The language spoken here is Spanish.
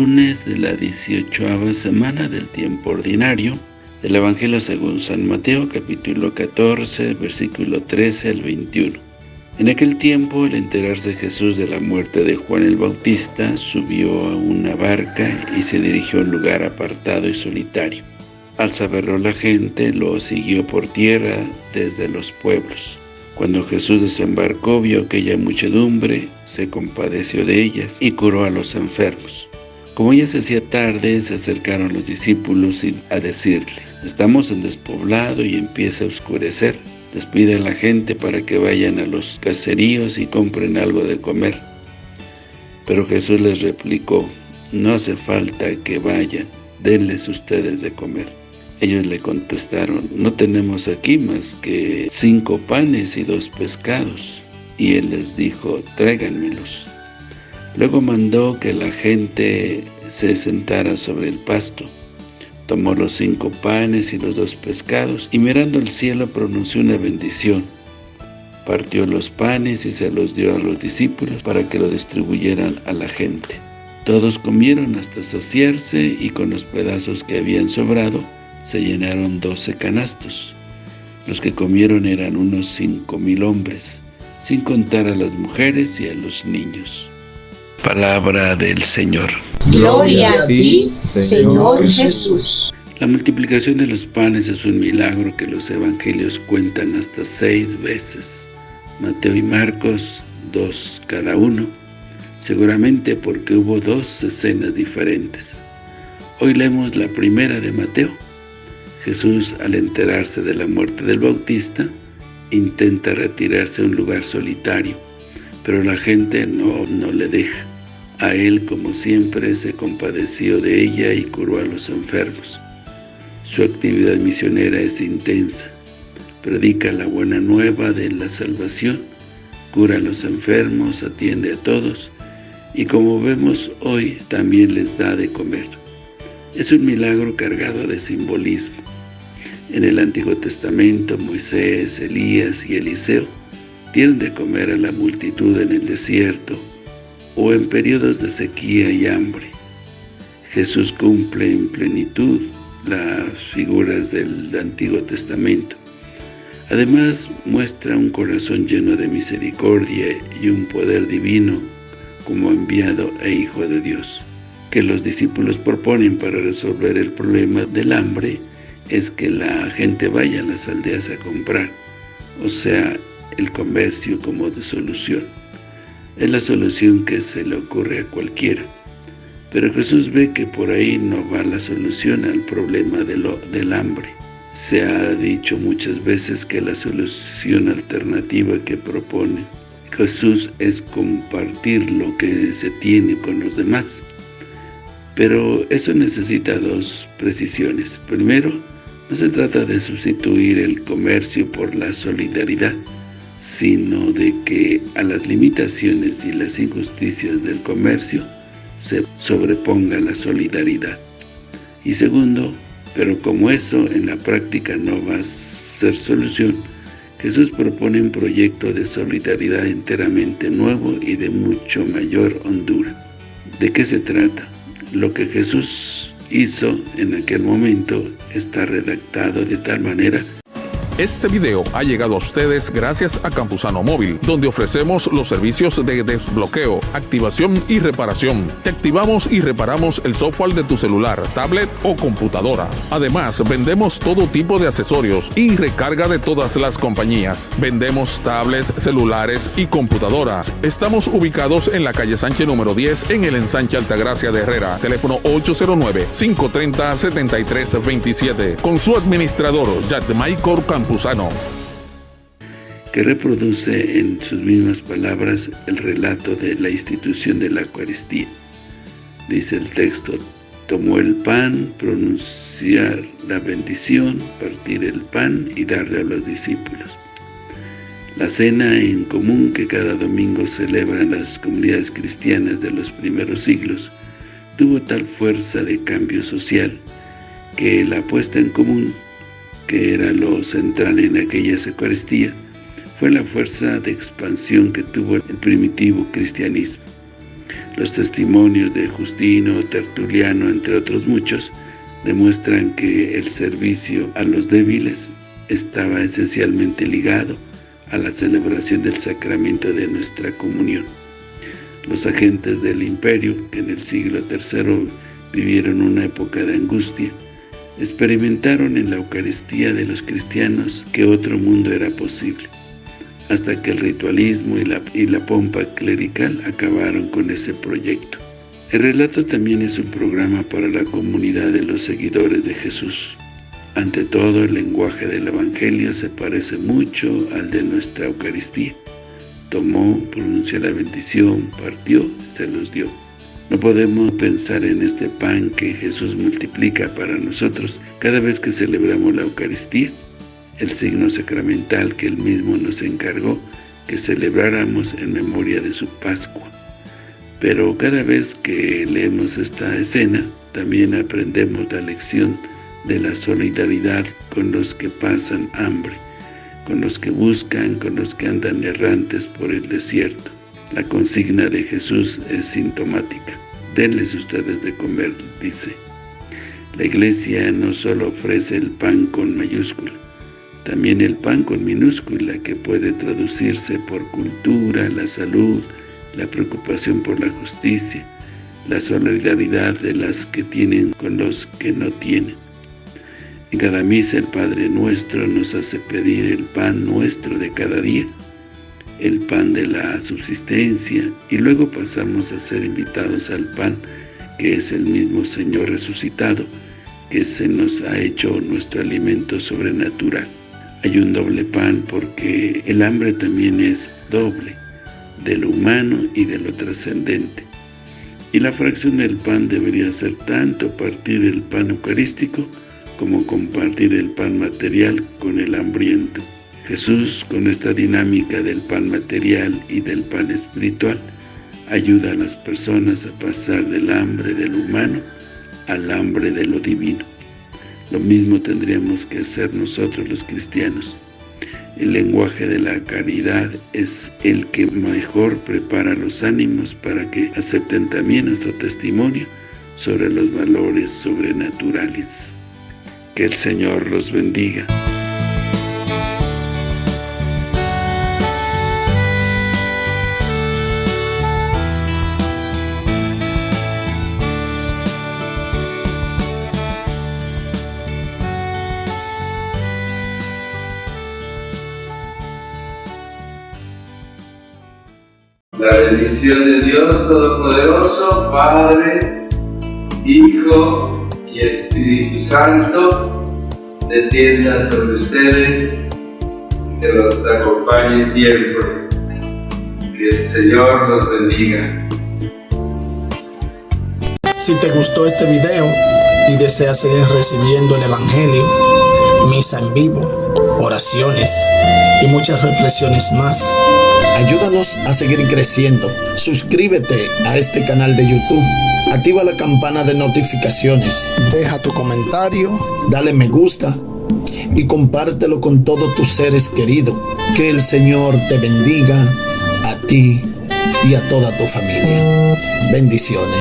lunes de la 18 semana del tiempo ordinario del Evangelio según San Mateo, capítulo 14, versículo 13 al 21. En aquel tiempo, al enterarse Jesús de la muerte de Juan el Bautista, subió a una barca y se dirigió a un lugar apartado y solitario. Al saberlo la gente, lo siguió por tierra desde los pueblos. Cuando Jesús desembarcó, vio aquella muchedumbre, se compadeció de ellas y curó a los enfermos. Como ya se hacía tarde, se acercaron los discípulos a decirle, estamos en despoblado y empieza a oscurecer. Despide a la gente para que vayan a los caseríos y compren algo de comer. Pero Jesús les replicó, no hace falta que vayan, denles ustedes de comer. Ellos le contestaron, no tenemos aquí más que cinco panes y dos pescados. Y él les dijo, tráiganmelos. Luego mandó que la gente se sentara sobre el pasto. Tomó los cinco panes y los dos pescados, y mirando al cielo pronunció una bendición. Partió los panes y se los dio a los discípulos para que lo distribuyeran a la gente. Todos comieron hasta saciarse y con los pedazos que habían sobrado, se llenaron doce canastos. Los que comieron eran unos cinco mil hombres, sin contar a las mujeres y a los niños. Palabra del Señor. Gloria a ti, Señor Jesús. La multiplicación de los panes es un milagro que los evangelios cuentan hasta seis veces. Mateo y Marcos, dos cada uno, seguramente porque hubo dos escenas diferentes. Hoy leemos la primera de Mateo, Jesús, al enterarse de la muerte del Bautista, intenta retirarse a un lugar solitario, pero la gente no, no le deja. A él, como siempre, se compadeció de ella y curó a los enfermos. Su actividad misionera es intensa. Predica la buena nueva de la salvación, cura a los enfermos, atiende a todos, y como vemos hoy, también les da de comer. Es un milagro cargado de simbolismo. En el Antiguo Testamento, Moisés, Elías y Eliseo tienen de comer a la multitud en el desierto o en periodos de sequía y hambre. Jesús cumple en plenitud las figuras del Antiguo Testamento. Además, muestra un corazón lleno de misericordia y un poder divino como enviado e Hijo de Dios que los discípulos proponen para resolver el problema del hambre es que la gente vaya a las aldeas a comprar, o sea, el comercio como de solución. Es la solución que se le ocurre a cualquiera. Pero Jesús ve que por ahí no va la solución al problema del hambre. Se ha dicho muchas veces que la solución alternativa que propone Jesús es compartir lo que se tiene con los demás. Pero eso necesita dos precisiones. Primero, no se trata de sustituir el comercio por la solidaridad, sino de que a las limitaciones y las injusticias del comercio se sobreponga la solidaridad. Y segundo, pero como eso en la práctica no va a ser solución, Jesús propone un proyecto de solidaridad enteramente nuevo y de mucho mayor hondura. ¿De qué se trata? Lo que Jesús hizo en aquel momento está redactado de tal manera este video ha llegado a ustedes gracias a Campusano Móvil, donde ofrecemos los servicios de desbloqueo, activación y reparación. Te activamos y reparamos el software de tu celular, tablet o computadora. Además, vendemos todo tipo de accesorios y recarga de todas las compañías. Vendemos tablets, celulares y computadoras. Estamos ubicados en la calle Sánchez número 10 en el ensanche Altagracia de Herrera. Teléfono 809-530-7327. Con su administrador, Maicor Que reproduce en sus mismas palabras el relato de la institución de la Eucaristía. Dice el texto, tomó el pan, pronunciar la bendición, partir el pan y darle a los discípulos. La cena en común que cada domingo celebran las comunidades cristianas de los primeros siglos tuvo tal fuerza de cambio social que la puesta en común que era lo central en aquella Eucaristía, fue la fuerza de expansión que tuvo el primitivo cristianismo. Los testimonios de Justino, Tertuliano, entre otros muchos, demuestran que el servicio a los débiles estaba esencialmente ligado a la celebración del sacramento de nuestra comunión. Los agentes del imperio, que en el siglo III vivieron una época de angustia, experimentaron en la Eucaristía de los cristianos que otro mundo era posible, hasta que el ritualismo y la, y la pompa clerical acabaron con ese proyecto. El relato también es un programa para la comunidad de los seguidores de Jesús. Ante todo, el lenguaje del Evangelio se parece mucho al de nuestra Eucaristía. Tomó, pronunció la bendición, partió, se los dio. No podemos pensar en este pan que Jesús multiplica para nosotros cada vez que celebramos la Eucaristía, el signo sacramental que Él mismo nos encargó que celebráramos en memoria de su Pascua. Pero cada vez que leemos esta escena, también aprendemos la lección de la solidaridad con los que pasan hambre, con los que buscan, con los que andan errantes por el desierto. La consigna de Jesús es sintomática. Denles ustedes de comer, dice. La iglesia no solo ofrece el pan con mayúscula, también el pan con minúscula que puede traducirse por cultura, la salud, la preocupación por la justicia, la solidaridad de las que tienen con los que no tienen. En cada misa el Padre Nuestro nos hace pedir el pan nuestro de cada día, el pan de la subsistencia, y luego pasamos a ser invitados al pan que es el mismo Señor resucitado, que se nos ha hecho nuestro alimento sobrenatural. Hay un doble pan porque el hambre también es doble, de lo humano y de lo trascendente. Y la fracción del pan debería ser tanto partir el pan eucarístico como compartir el pan material con el hambriento. Jesús, con esta dinámica del pan material y del pan espiritual, ayuda a las personas a pasar del hambre de lo humano al hambre de lo divino. Lo mismo tendríamos que hacer nosotros los cristianos. El lenguaje de la caridad es el que mejor prepara los ánimos para que acepten también nuestro testimonio sobre los valores sobrenaturales. Que el Señor los bendiga. La bendición de Dios Todopoderoso, Padre, Hijo y Espíritu Santo, descienda sobre ustedes, que los acompañe siempre. Que el Señor los bendiga. Si te gustó este video y deseas seguir recibiendo el Evangelio, misa en vivo, oraciones y muchas reflexiones más, Ayúdanos a seguir creciendo. Suscríbete a este canal de YouTube. Activa la campana de notificaciones. Deja tu comentario. Dale me gusta. Y compártelo con todos tus seres queridos. Que el Señor te bendiga a ti y a toda tu familia. Bendiciones.